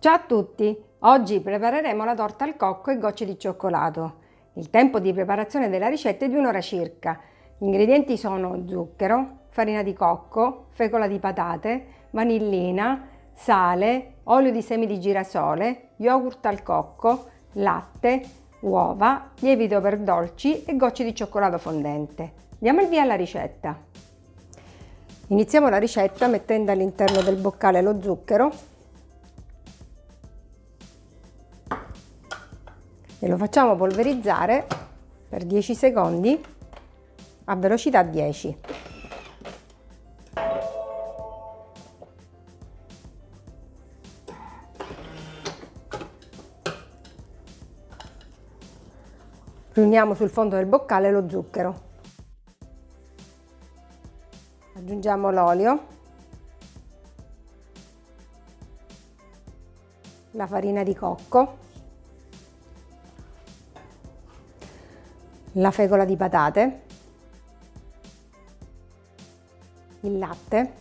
Ciao a tutti! Oggi prepareremo la torta al cocco e gocce di cioccolato. Il tempo di preparazione della ricetta è di un'ora circa. Gli ingredienti sono zucchero, farina di cocco, fecola di patate, vanillina, sale, olio di semi di girasole, yogurt al cocco, latte, uova, lievito per dolci e gocce di cioccolato fondente. Diamo il via alla ricetta. Iniziamo la ricetta mettendo all'interno del boccale lo zucchero e lo facciamo polverizzare per 10 secondi a velocità 10. Riuniamo sul fondo del boccale lo zucchero. Aggiungiamo l'olio, la farina di cocco, la fecola di patate, il latte,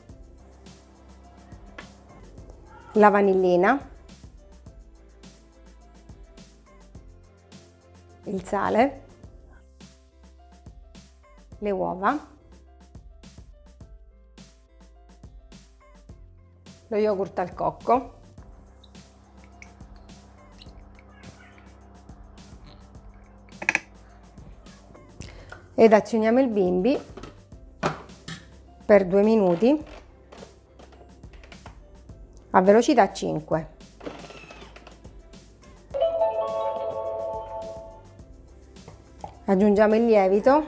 la vanillina, il sale, le uova, lo yogurt al cocco, ed azioniamo il bimbi per due minuti a velocità 5. Aggiungiamo il lievito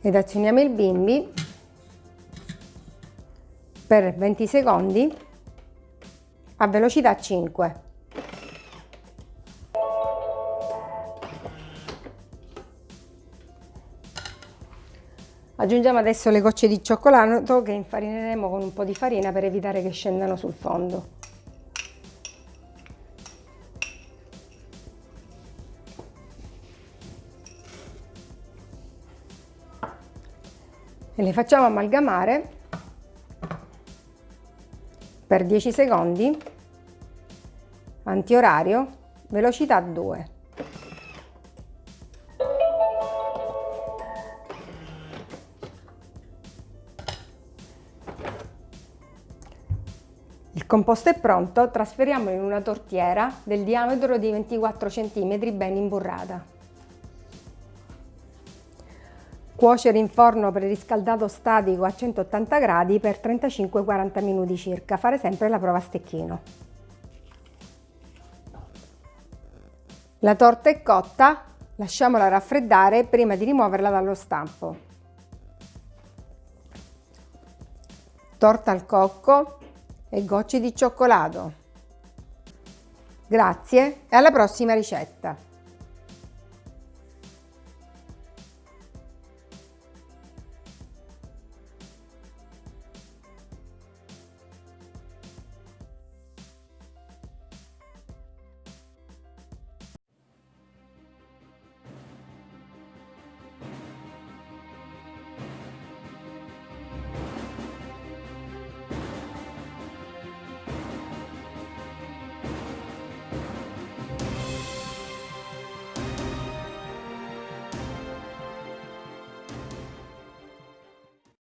ed azioniamo il bimbi per 20 secondi a velocità 5. Aggiungiamo adesso le gocce di cioccolato che infarineremo con un po' di farina per evitare che scendano sul fondo. E le facciamo amalgamare per 10 secondi, antiorario, velocità 2. Composto è pronto, trasferiamolo in una tortiera del diametro di 24 cm ben imburrata. Cuocere in forno preriscaldato statico a 180 gradi per 35-40 minuti circa, fare sempre la prova a stecchino. La torta è cotta, lasciamola raffreddare prima di rimuoverla dallo stampo. Torta al cocco e gocce di cioccolato. Grazie e alla prossima ricetta!